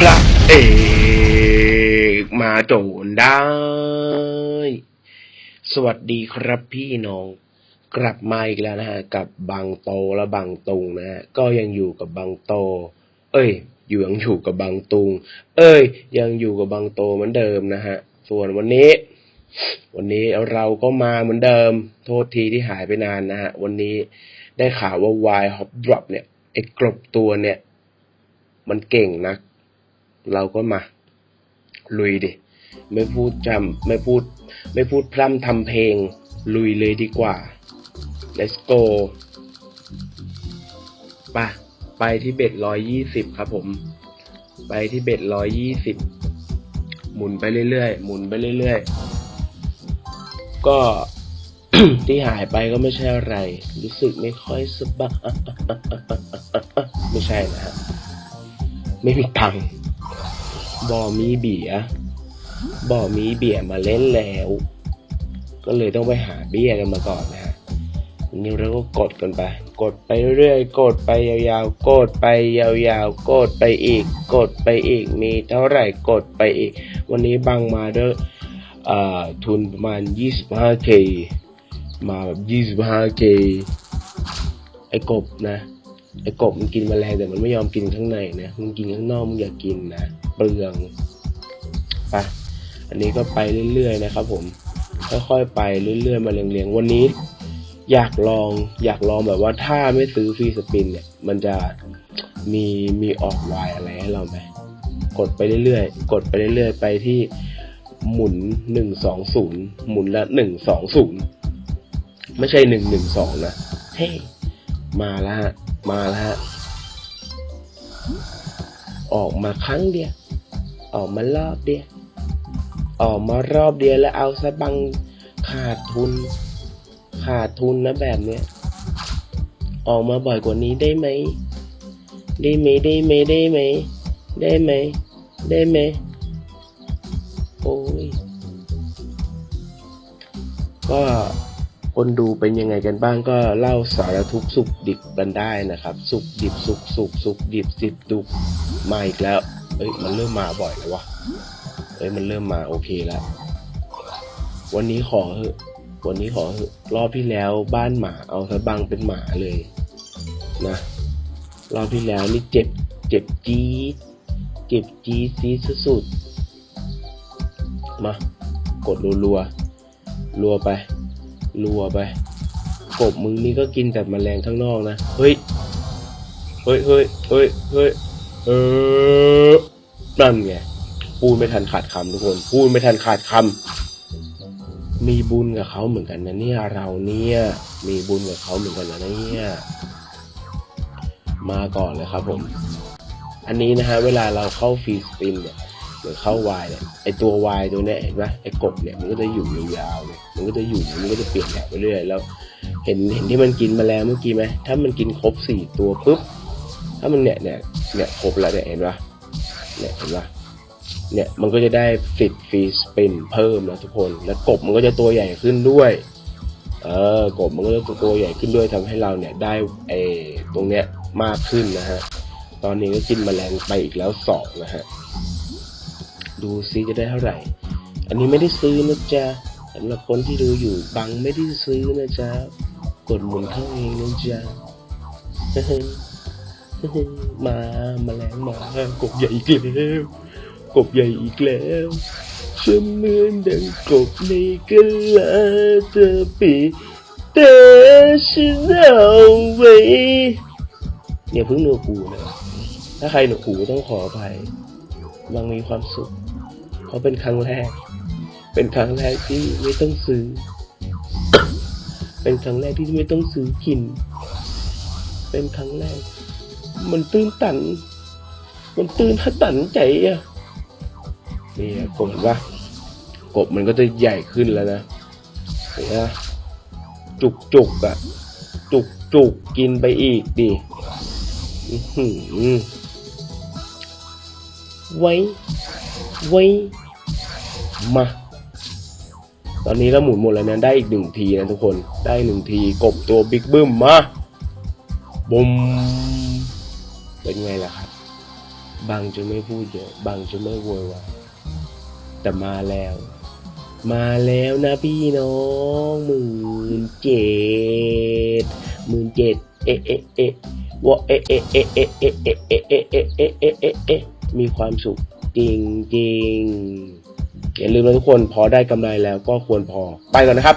พระเอกมาโจนได้ สวัสดีครับพี่น้อง กลับมาอีกแล้วนะฮะ กับบางโตและบางตุงนะฮะ ก็ยังอยู่กับบางโต เอ้ย อยู่ยังอยู่กับบางตุง เอ้ย ยังอยู่กับบางโตเหมือนเดิมนะฮะ ส่วนวันนี้ วันนี้เราก็มาเหมือนเดิม โทษทีที่หายไปนานนะฮะ วันนี้ได้ข่าวว่า Y Hop Drop เนี่ยไอ้กลบตัวเนี่ย มันเก่งนะ เราก็มา ลุยดิ ไม่พูดจำไม่พูด ไม่พูดพร่ำทำเพลง ลุยเลยดีกว่า let's go ไปไปที่เบ็ดร้อยยี่สิบครับผม ไปที่เบ็ดร้อยยี่สิบหมุนไปเรื่อยๆ หมุนไปเรื่อยๆ ก็ที่หายไปก็ไม่ใช่อะไร รู้สึกไม่ค่อยสบายไม่ใช่นะฮะ ไม่มีตังค์ บอมีเบียบอมีเบียมาเล่นแล้ว ก็เลยต้องไปหาเบียกันมาก่อนนะฮะนนี้เราก็กดกันไป กดไปเรื่อย กดไปยาวๆ กดไปยาวๆ กดไปอีก กดไปอีก มีเท่าไหร่กดไปอีก วันนี้บังมาด้วยอ่าทุนประมาณ 25k มาแบบ 25k ไอ้กบนะ ไอ้กบมันกินมแมลงแต่มันไม่ยอมกินข้างในนะ มันกินข้างนอกมันอยากกินนะ เปลืองไปอันนี้ก็ไปเรื่อยๆนะครับผมค่อยๆไปเรื่อยๆมาเรียงๆ วันนี้ อยากลองอยากลองแบบว่าถ้าไม่ซื้อฟรีสปินเนี่ย มันจะมีมีออกวายอะไรให้เราไหมกดไปเรื่อยๆ กดไปเรื่อยๆ ไปที่หมุนหนึ่งสองศูนย์หมุนละหนึ่งสองศูนย์ไม่ใช่หนึ่งหนึ่งสองนะ เฮ้มาแล้วฮะมาแล้วฮะออกมาครั้งเดียว ออกมารอบเดียว ออกมารอบเดียวแล้วเอาซะบังขาดทุน ขาดทุนนะแบบเนี้ย ออกมาบ่อยกว่านี้ได้ไหม ได้ไหมได้ไหมได้ไหม ได้ไหม ได้ไหม โอ้ย ก็คนดูเป็นยังไงกันบ้างก็เล่าสารทุกสุขดิบกันได้นะครับ สุขดิบสุขสุขสุขดิบสิบดุกมาอีกแล้ว เอ้ยมันเริ่มมาบ่อยแล้ววะเอ้ยมันเริ่มมาโอเคแล้ววันนี้ขอเถอะวันนี้ขอเถอะรอบที่แล้วบ้านหมาเอาซะบังเป็นหมาเลยนะรอบที่แล้วนี่เจ็บเจ็บจี๊ดเจ็บจี๊ดซีสุดๆมากดรัวๆรัวไปรัวไปกบมึงนี่ก็กินแต่แมลงข้างนอกนะ เฮ้ย เฮ้ยเฮ้ยเฮ้ยเฮ้ย เออนั่นไงพูดไม่ทันขาดคำทุกคนพูดไม่ทันขาดคำมีบุญกับเขาเหมือนกันนะเนี่ยเราเนี่ย มีบุญกับเขาเหมือนกันนะเนี่ยมาก่อนเลยครับผม อันนี้นะฮะเวลาเราเข้าฟรีสปินเนี่ยหรือเข้าวายเนี่ยไอตัววายตัวเนี้ยเห็นไหมไอกบเนี่ยมันก็จะอยู่ยาวๆเลยมันก็จะอยู่มันก็จะเปลี่ยนแบบไปเรื่อยแล้ว เห็นเห็นที่มันกินมแมลงเมื่อกี้ไหมถ้ามันกินครบสี่ตัวปุ๊บ ถ้ามันเนี่ยเนี่ยเนี่ยครบแล้วเนี่ยเห็นปะเนี่ยเห็นปะเนี่ยมันก็จะได้สิทธิ์ฟรีสปินเพิ่มนะทุกคน แล้วกบมันก็จะตัวใหญ่ขึ้นด้วยเออกบมันก็จะตัวใหญ่ขึ้นด้วยทำให้เราเนี่ยได้ไอ้ตรงเนี้ยมากขึ้นนะฮะตอนนี้ก็กินแมลงไปอีกแล้วสองนะฮะดูซิจะได้เท่าไหร่ อันนี้ไม่ได้ซื้อนะจ๊ะสำหรับคนที่ดูอยู่บังไม่ได้ซื้อนะจ๊ะกดหมุนเข้าเองนะจ๊ะ มามาแมลงมากบใหญ่อีกแล้วกบใหญ่อีกแล้วฉันเหมือนดังกบในกะลาเธอปีแต่ฉันเอาไว้เนี่ยเพิ่งหนวกหูนะถ้าใครหนวกหูต้องขออภัยบางมีความสุข เพราะเป็นครั้งแรก เป็นครั้งแรกที่ไม่ต้องซื้อ เป็นครั้งแรกที่ไม่ต้องซื้อกิน เป็นครั้งแรก มันตื้นตัน มันตื้นถ้าตันใจอะนี่ะกบเห็นปะกบมันก็จะใหญ่ขึ้นแล้วนะเห็นปะจุกจุกๆอะจุกจุกกินไปอีกดิอื้อหือไว้ ไว้ มา ตอนนี้เราหมุนหมดแล้วนะได้อีกหนึ่งทีนะทุกคน ได้หนึ่งที กบตัวบิ๊กบึ้มมาบุม เป็นไงล่ะครับ บางจะไม่พูดเยอะ บางจะไม่โวยวายแต่มาแล้ว มาแล้วนะพี่น้องหมื่นเจ็ดหมื่นเจ็ดเอ๊ะเอ๊ะเอะวะเอ๊ะเอะเอะเอะเอะเอะเอะเอะเอะเอะเอะเอะเอะมีความสุขจริงจริงอย่าลืมนะทุกคนพอได้กำไรแล้วก็ควรพอไปก่อนนะครับ